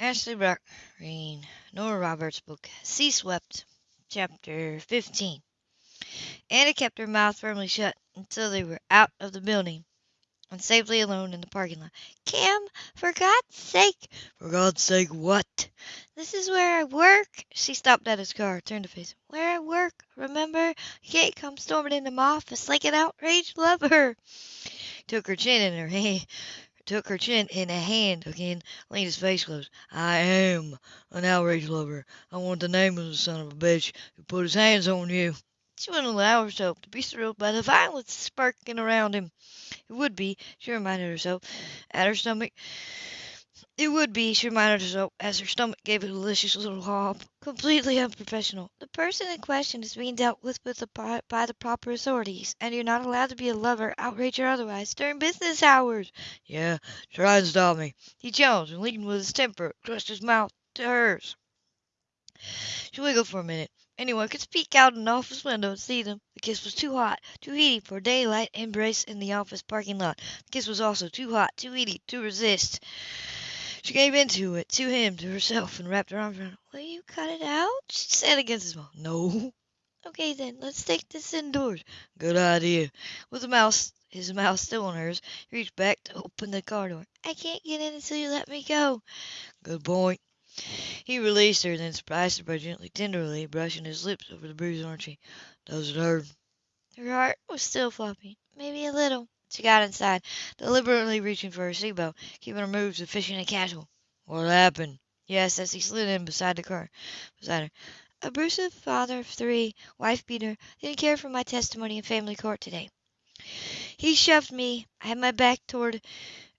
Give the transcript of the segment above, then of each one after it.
Ashley reading Nora Roberts' book, Sea Swept, Chapter 15. Anna kept her mouth firmly shut until they were out of the building and safely alone in the parking lot. Cam, for God's sake! For God's sake, what? This is where I work. She stopped at his car, turned to face him. Where I work, remember? You can't come storming into my office like an outraged lover. Took her chin in her hand. Took her chin in a hand again, leaned his face close. I am an outraged lover. I want the name of the son of a bitch who put his hands on you. She wouldn't allow herself to be thrilled by the violence sparking around him. It would be, she reminded herself, at her stomach. It would be, she reminded herself, as her stomach gave a delicious little hop. Completely unprofessional. The person in question is being dealt with, the, by the proper authorities, and you're not allowed to be a lover, outrage, or otherwise, during business hours. Yeah, try and stop me. He challenged and leaned with his temper, thrust his mouth to hers. She wiggled for a minute. Anyone could peek out an office window and see them. The kiss was too hot, too heaty for daylight embrace in the office parking lot. The kiss was also too hot, too heaty to resist. She gave into it, to him, to herself, and wrapped her arms around him. Will you cut it out? She said against his mouth. No. Okay then, let's take this indoors. Good idea. With the mouse, his mouth still on hers, he reached back to open the car door. I can't get in until you let me go. Good point. He released her, then surprised her by gently, tenderly brushing his lips over the bruise on her cheek. Does it hurt? Her heart was still flopping, maybe a little. She got inside, deliberately reaching for her seatbelt, keeping her moves efficient and casual. What happened? Yes, as he slid in beside the car, beside her. Abusive father of three, wife beater, didn't care for my testimony in family court today. He shoved me. I had my back toward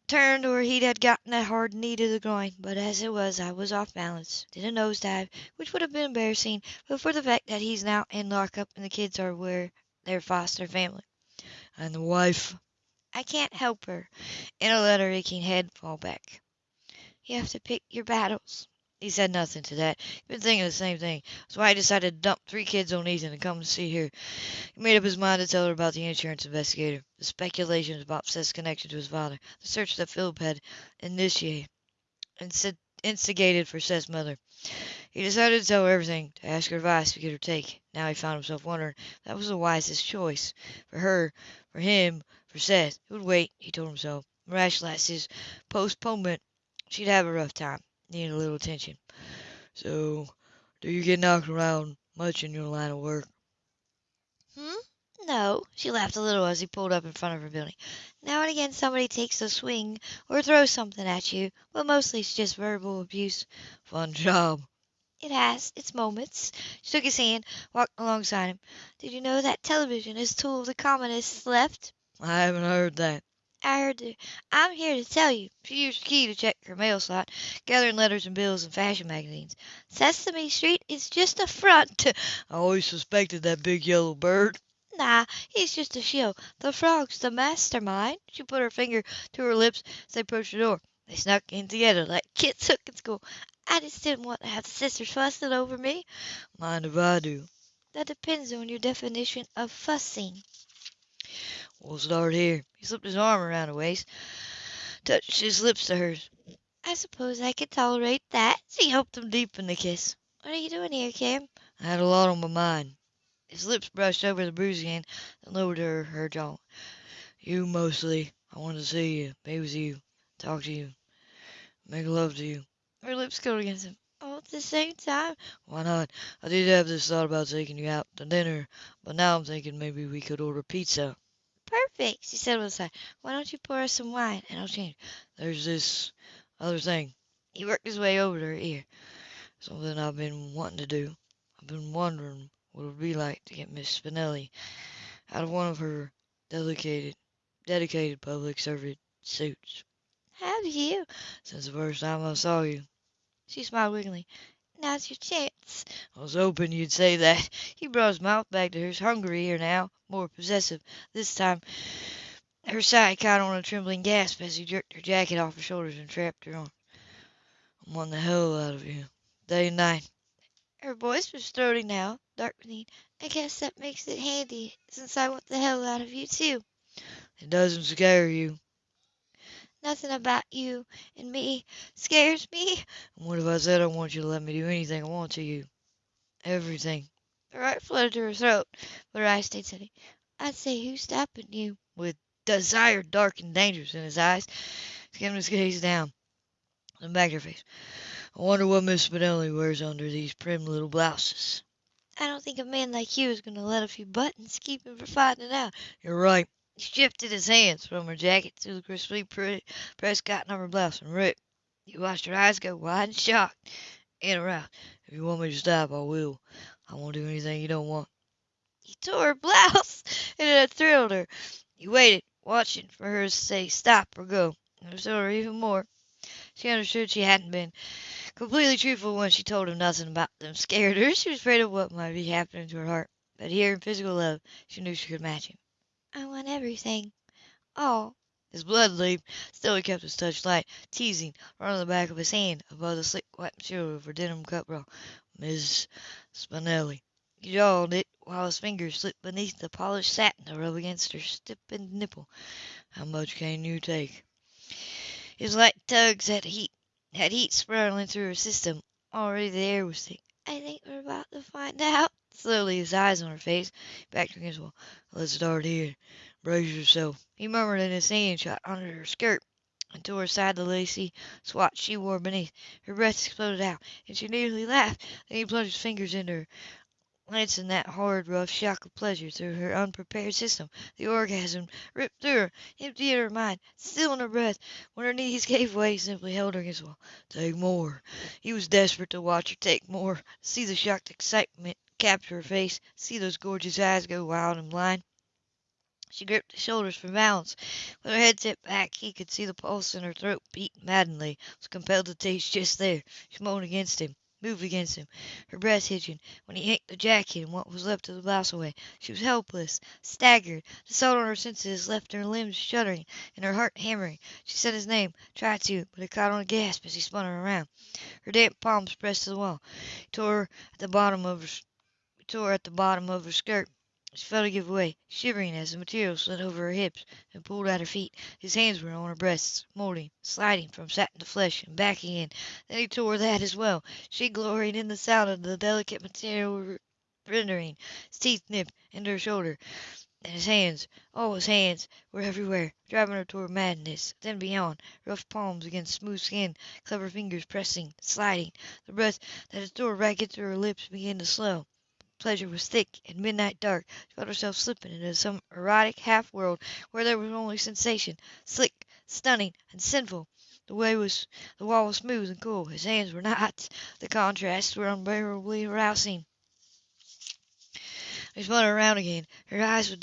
turned or he'd had gotten a hard knee to the groin, but as it was I was off balance, did a nosedive, which would have been embarrassing but for the fact that he's now in lockup and the kids are where their foster family. And the wife? I can't help her. Anna let her aching head fall back. You have to pick your battles. He said nothing to that. He'd been thinking the same thing. That's why he decided to dump three kids on Ethan and come to see her. He made up his mind to tell her about the insurance investigator, the speculations about Seth's connection to his father, the search that Phillip had initiated, instigated for Seth's mother. He decided to tell her everything, to ask her advice, to get her take. Now he found himself wondering if that was the wisest choice. For her, for him, for Seth. It would wait, he told himself. Rationalize his postponement. She'd have a rough time need a little attention. So, do you get knocked around much in your line of work? Hmm? No. She laughed a little as he pulled up in front of her building. Now and again somebody takes a swing or throws something at you, but mostly it's just verbal abuse. Fun job. It has its moments. She took his hand, walked alongside him. Did you know that television is a tool of the communists left? I haven't heard that. I heard it. I'm here to tell you. She used the key to check her mail slot, gathering letters and bills and fashion magazines. Sesame Street is just a front. I always suspected that big yellow bird. Nah, he's just a show. The frog's the mastermind. She put her finger to her lips as they approached the door. They snuck in together like kids took in school. I just didn't want to have the sisters fussing over me. Mind if I do? That depends on your definition of fussing. We'll start here. He slipped his arm around her waist, touched his lips to hers. I suppose I could tolerate that. She helped him deepen the kiss. What are you doing here, Cam? I had a lot on my mind. His lips brushed over the bruise again, then lowered her, her jaw. You mostly. I wanted to see you, be with you, talk to you, make love to you. Her lips curled against him. At the same time? Why not? I did have this thought about taking you out to dinner, but now I'm thinking maybe we could order pizza. Perfect, she said with a sigh. Why don't you pour us some wine and I'll change. There's this other thing. He worked his way over to her ear. Something I've been wanting to do. I've been wondering what it would be like to get Miss Spinelli out of one of her dedicated, dedicated public servant suits. Have you? Since the first time I saw you. She smiled wickedly. Now's your chance. I was hoping you'd say that. He brought his mouth back to hers, hungrier now, more possessive. This time her sigh caught on a trembling gasp as he jerked her jacket off her shoulders and trapped her arm. I'm wanting the hell out of you, day and night. Her voice was throaty now, darkening. I guess that makes it handy, since I want the hell out of you, too. It doesn't scare you. Nothing about you and me scares me. And what if I said I want you to let me do anything I want to you? Everything. Her heart fluttered to her throat, but her eyes stayed steady. I'd say who's stopping you? With desire dark and dangerous in his eyes, skimmed his gaze down, then back to her face. I wonder what Miss Spinelli wears under these prim little blouses. I don't think a man like you is going to let a few buttons keep him from finding out. You're right. He shifted his hands from her jacket to the crisply pressed cotton of her blouse and ripped. You watched her eyes go wide and shocked and aroused. If you want me to stop, I will. I won't do anything you don't want. He tore her blouse, and it thrilled her. He waited, watching for her to say stop or go, and it thrilled her even more. She understood she hadn't been completely truthful when she told him nothing about them scared her. She was afraid of what might be happening to her heart. But here in physical love, she knew she could match him. I want everything. All. His blood leaped. Still he kept his touch light, teasing, running the back of his hand above the slick white material of her denim bra. Miss Spinelli. He jawed it while his fingers slipped beneath the polished satin to rub against her stiffened nipple. How much can you take? His light tugs had heat, had heat spiraling through her system. Already the air was thick. I think we're about to find out. Slowly, his eyes on her face, back against the wall. Let's start here. Brace yourself. He murmured in his hand shot under her skirt and tore aside the lacy swatch she wore beneath. Her breath exploded out, and she nearly laughed. Then he plunged his fingers into her, lancing that hard, rough shock of pleasure through her unprepared system. The orgasm ripped through her, emptied her mind, stilling her breath. When her knees gave way, he simply held her against the wall. Take more. He was desperate to watch her take more, see the shocked excitement capture her face, see those gorgeous eyes go wild and blind. She gripped his shoulders for balance. With her head tipped back, he could see the pulse in her throat beat maddeningly. Was compelled to taste just there. She moaned against him, moved against him, her breast hitching. When he yanked the jacket and what was left of the blouse away, she was helpless, staggered. The assault on her senses left her limbs shuddering and her heart hammering. She said his name, tried to, but it caught on a gasp as he spun her around. Her damp palms pressed to the wall. He tore at the bottom of her, tore at the bottom of her skirt. She felt it give way, shivering as the material slid over her hips and pulled at her feet. His hands were on her breasts, molding, sliding from satin to flesh and back again. Then he tore that as well. She gloried in the sound of the delicate material rendering. His teeth nipped into her shoulder, and his hands, all his hands, were everywhere, driving her toward madness. Then beyond, rough palms against smooth skin, clever fingers pressing, sliding. The breath that had tore ragged through her lips began to slow pleasure was thick and midnight dark. She felt herself slipping into some erotic half world where there was only sensation, slick, stunning, and sinful. The way was the wall was smooth and cool. His hands were not. The contrasts were unbearably arousing. She spun around again. Her eyes were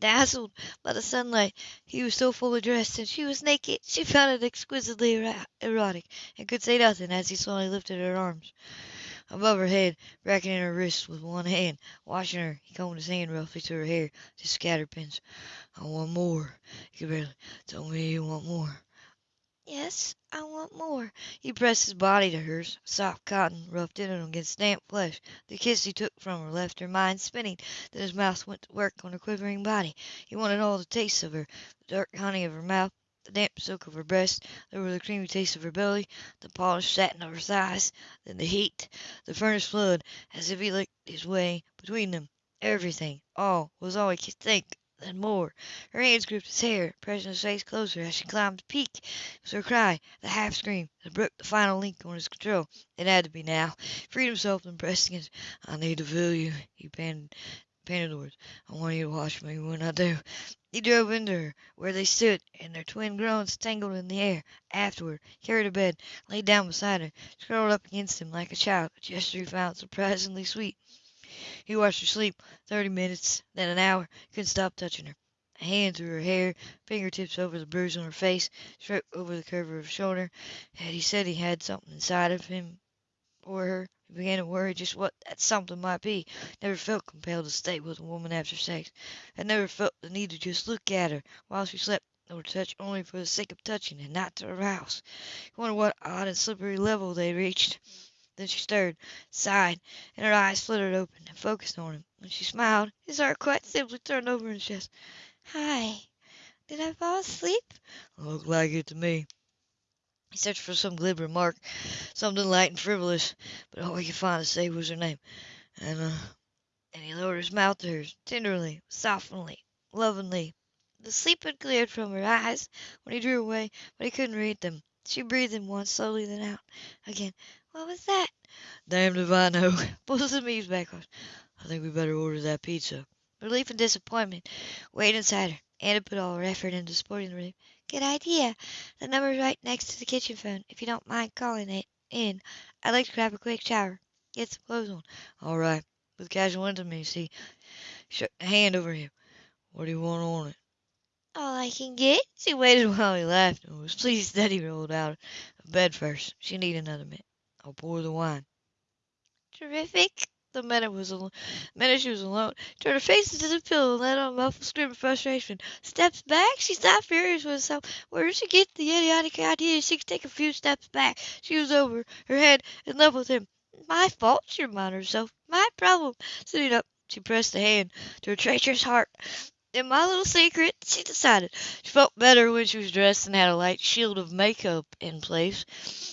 dazzled by the sunlight. He was so fully dressed, and she was naked. She found it exquisitely erotic, and could say nothing as he slowly lifted her arms above her head, bracketing her wrists with one hand. Watching her, he combed his hand roughly through her hair to scatter pins. I want more. He could barely. Tell me you want more. Yes, I want more. He pressed his body to hers, soft cotton, roughed in against damp flesh. The kiss he took from her left her mind spinning. Then his mouth went to work on her quivering body. He wanted all the taste of her, the dark honey of her mouth, the damp silk of her breast, there the creamy taste of her belly, the polished satin of her thighs, then the heat, the furnace flood, as if he licked his way between them. Everything, all, was all he could think. Then more. Her hands gripped his hair, pressing his face closer as she climbed the peak. It was her cry, the half scream, that broke the final link on his control. It had to be now. Freed himself and pressed against. I need to feel you, he panted, words. I want you to watch me when I do. He drove into her, where they stood, and their twin groans tangled in the air. Afterward, carried her bed, laid down beside her, curled up against him like a child, a gesture he found surprisingly sweet. He watched her sleep thirty minutes, then an hour. Couldn't stop touching her. A hand through her hair, fingertips over the bruise on her face, stroked over the curve of her shoulder. Had he said he had something inside of him for her? He began to worry just what that something might be. Never felt compelled to stay with a woman after sex. Had never felt the need to just look at her while she slept or touch only for the sake of touching and not to arouse. He wondered what odd and slippery level they reached. Then she stirred, sighed, and her eyes fluttered open and focused on him. When she smiled, his heart quite simply turned over in his chest. Hi. Did I fall asleep? Looked like it to me. He searched for some glib remark, something light and frivolous, but all he could find to say was her name. And, uh, and he lowered his mouth to hers, tenderly, softly, lovingly. The sleep had cleared from her eyes when he drew away, but he couldn't read them. She breathed in once, slowly, then out again. What was that? Damned if I know. Bosom eased backwards. I think we better order that pizza. Relief and disappointment weighed inside her. Anna put all her effort into supporting the relief. Good idea. The number's right next to the kitchen phone, if you don't mind calling it in. I'd like to grab a quick shower. Get some clothes on. All right. With casual intimacy, a hand over him. What do you want on it? All I can get. She waited while he laughed and was pleased that he rolled out of bed first. She needed another minute. I'll pour the wine. Terrific. The minute was al- minute she was alone, turned her face into the pillow and let out a muffled scream of frustration. Steps back? She stopped furious with herself. Where did she get the idiotic idea she could take a few steps back? She was over her head in love with him. My fault, she reminded herself. My problem. Sitting up, she pressed a hand to her treacherous heart. In my little secret, she decided. She felt better when she was dressed and had a light shield of makeup in place.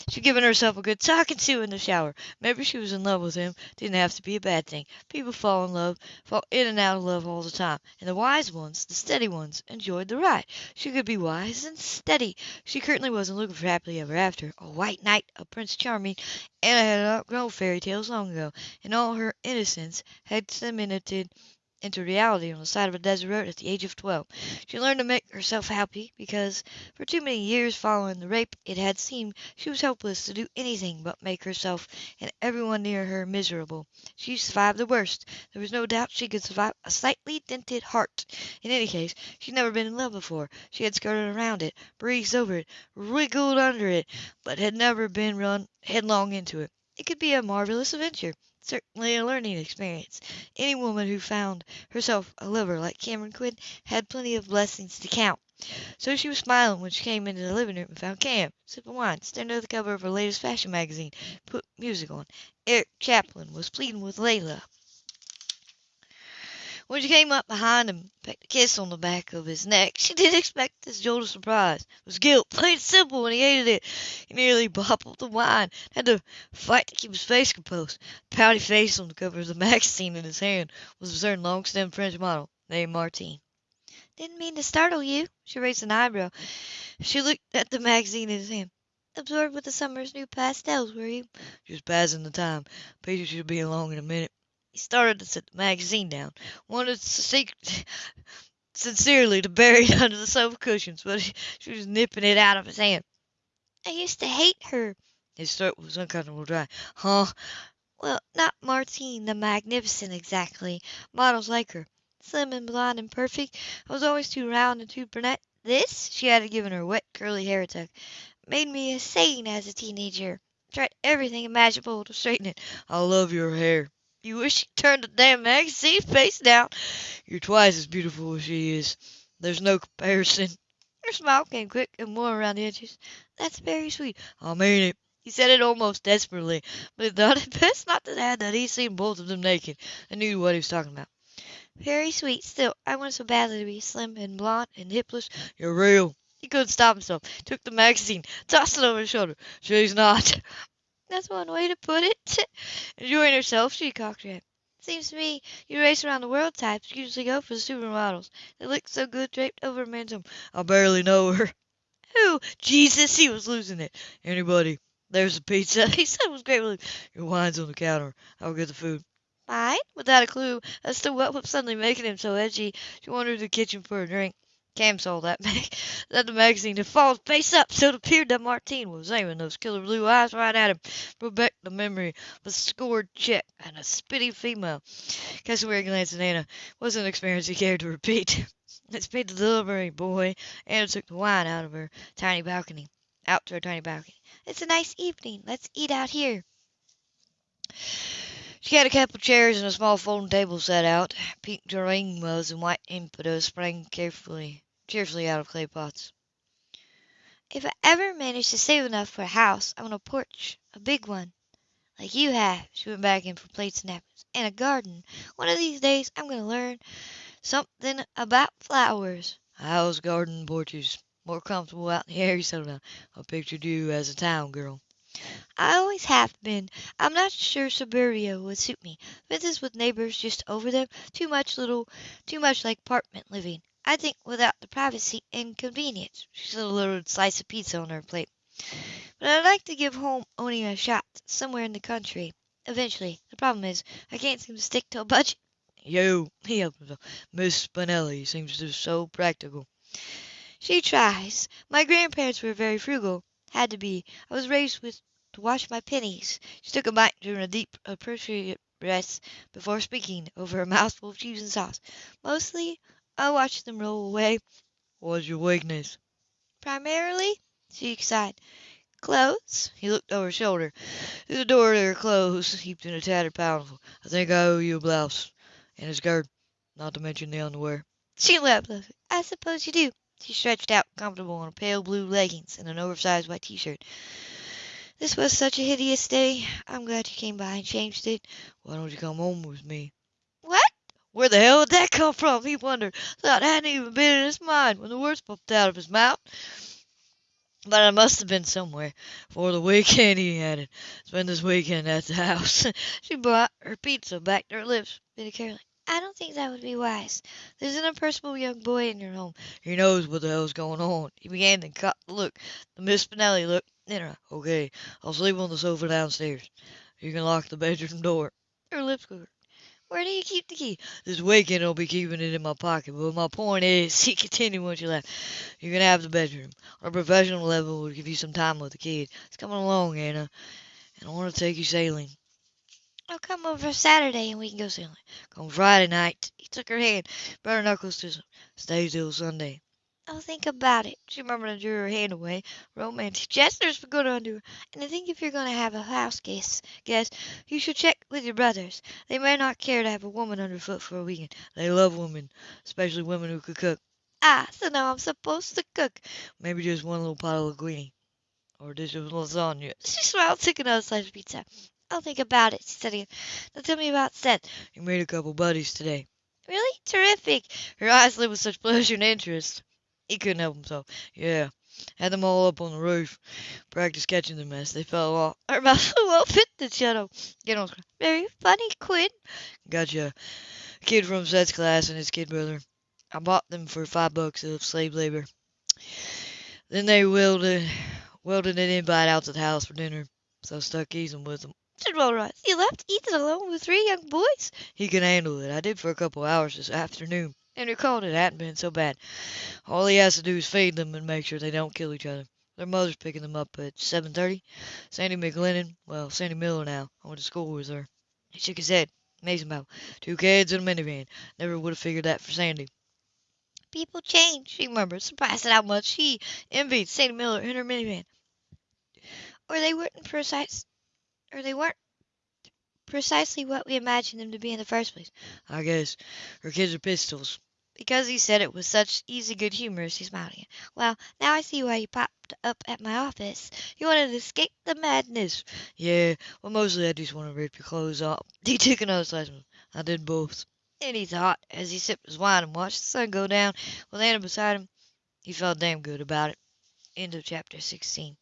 She'd given herself a good talking to in the shower. Maybe she was in love with him. Didn't have to be a bad thing. People fall in love, fall in and out of love all the time. And the wise ones, the steady ones, enjoyed the ride. She could be wise and steady. She certainly wasn't looking for happily ever after. A white knight, a prince charming. Anna had outgrown fairy tales long ago, and all her innocence had cemented into reality on the side of a desert road at the age of twelve. She learned to make herself happy because for too many years following the rape it had seemed she was helpless to do anything but make herself and everyone near her miserable. She survived the worst. There was no doubt she could survive a slightly dented heart. In any case, she'd never been in love before. She had skirted around it, breezed over it, wriggled under it, but had never been run headlong into it. It could be a marvelous adventure certainly a learning experience. Any woman who found herself a lover like Cameron Quinn had plenty of blessings to count. So she was smiling when she came into the living room and found Cam sipping wine, staring at the cover of her latest fashion magazine, put music on. Eric Clapton was pleading with Layla. When she came up behind him, pecked a kiss on the back of his neck, she didn't expect this jolt of surprise. It was guilt, plain and simple, and he hated it. He nearly bottled the wine, had to fight to keep his face composed. The pouty face on the cover of the magazine in his hand was a certain long-stemmed French model named Martine. Didn't mean to startle you. She raised an eyebrow. She looked at the magazine in his hand. Absorbed with the summer's new pastels, were you? Just passing the time. Peter should be along in a minute. He started to set the magazine down, wanted sincerely to bury it under the sofa cushions, but she was nipping it out of his hand. I used to hate her. His throat was uncomfortably dry. Huh? Well, not Martine the Magnificent exactly. Models like her. Slim and blonde and perfect. I was always too round and too brunette. This, she added, giving her wet curly hair a tug, made me insane as a teenager. Tried everything imaginable to straighten it. I love your hair. You wish you'd turn the damn magazine face down. You're twice as beautiful as she is. There's no comparison. Her smile came quick and warm around the edges. That's very sweet. I mean it. He said it almost desperately, but he thought it best not to add that he'd seen both of them naked and knew what he was talking about. Very sweet. Still, I want so badly to be slim and blonde and hipless. You're real. He couldn't stop himself. Took the magazine, tossed it over his shoulder. She's not. That's one way to put it. Enjoying herself, she cocked her head. Seems to me you race around the world types usually go for the supermodels. They look so good draped over a man's arm. I barely know her. Who? Oh, Jesus, he was losing it. Anybody. There's the pizza. He said it was great relief. Your wine's on the counter. I'll get the food. Fine. Without a clue as to what was suddenly making him so edgy, she wandered to the kitchen for a drink. Cam saw that, mag- that the magazine had fallen face up, so it appeared that Martine was aiming those killer blue eyes right at him. Brought back the memory of a scored check and a spitty female. Cassowary glanced at Anna. Wasn't an experience he cared to repeat. Let's pay the delivery boy. Anna took the wine out of her tiny balcony. Out to her tiny balcony. It's a nice evening. Let's eat out here. She had a couple of chairs and a small folding table set out. Pink geraniums and white impatiens sprang carefully, cheerfully out of clay pots. If I ever manage to save enough for a house, I want a porch, a big one, like you have. She went back in for plates and napkins, and a garden. One of these days, I'm going to learn something about flowers. House, garden, porches. More comfortable out in the settled down. I pictured you as a town girl. I always have been. I'm not sure suburbia would suit me. Fences with neighbors just over them. Too much little, too much like apartment living. I think without the privacy and convenience. She set a little slice of pizza on her plate. But I'd like to give home owning a shot somewhere in the country. Eventually. The problem is, I can't seem to stick to a budget. You, he helped himself. Miss Spinelli seems to be so practical. She tries. My grandparents were very frugal. Had to be. I was raised with to wash my pennies. She took a bite during a deep, appropriate breath before speaking over a mouthful of cheese and sauce. Mostly, I watched them roll away. What's your weakness? Primarily, she sighed. Clothes? He looked over his shoulder. Through the door there, clothes heaped in a tattered pile. I think I owe you a blouse and a skirt, not to mention the underwear. She laughed. I suppose you do. She stretched out comfortable on pale blue leggings and an oversized white t-shirt. This was such a hideous day. I'm glad you came by and changed it. Why don't you come home with me? Where the hell did that come from? He wondered. Thought it hadn't even been in his mind when the words popped out of his mouth. But it must have been somewhere. For the weekend he added. Spend this weekend at the house. she brought her pizza back to her lips, very carefully. I don't think that would be wise. There's an impersonal young boy in your home. He knows what the hell's going on. He began to cut the look. The Miss Spinelli looked in her. Okay, I'll sleep on the sofa downstairs. You can lock the bedroom door. Her lips quivered. Where do you keep the key? This weekend I'll be keeping it in my pocket. But my point is, he continued once you left, you can have the bedroom. On a professional level, we'll give you some time with the kid. It's coming along, Anna. And I want to take you sailing. I'll come over Saturday and we can go sailing. Come Friday night. He took her hand, brought her knuckles to Stay till Sunday. I'll think about it. She murmured and drew her hand away. Romantic gestures for good undo her. And I think if you're going to have a house guest, guest, you should check with your brothers. They may not care to have a woman underfoot for a weekend. They love women, especially women who could cook. Ah, so now I'm supposed to cook. Maybe just one little pot of linguine. Or a dish of lasagna. She smiled, took another slice of pizza. I'll think about it, she said again. Now tell me about Seth. You made a couple buddies today. Really? Terrific. Her eyes lit with such pleasure and interest. He couldn't help himself. Yeah. Had them all up on the roof. Practice catching them as they fell off. Her mouth flew open the shadow. Get on. Very funny, Quinn. Gotcha. Kid from Seth's class and his kid brother. I bought them for five bucks of slave labor. Then they welded, welded an invite out to the house for dinner. So I stuck easing with them. Said Rollright. You left Ethan alone with three young boys? He can handle it. I did for a couple hours this afternoon and recalled it hadn't been so bad. All he has to do is feed them and make sure they don't kill each other. Their mother's picking them up at 7.30. Sandy McGlennon, well, Sandy Miller now, I went to school with her. He shook his head. Amazing about Two kids in a minivan. Never would have figured that for Sandy. People change, she murmured, surprised at how much he envied Sandy Miller in her minivan. Or they weren't precise, or they weren't precisely what we imagined them to be in the first place. I guess her kids are pistols. Because he said it with such easy good humor, she smiled again. Well, now I see why you popped up at my office. You wanted to escape the madness. Yeah, well, mostly I just want to rip your clothes off. He took another slice. of I did both. And he thought, as he sipped his wine and watched the sun go down with Anna beside him, he felt damn good about it. End of chapter 16.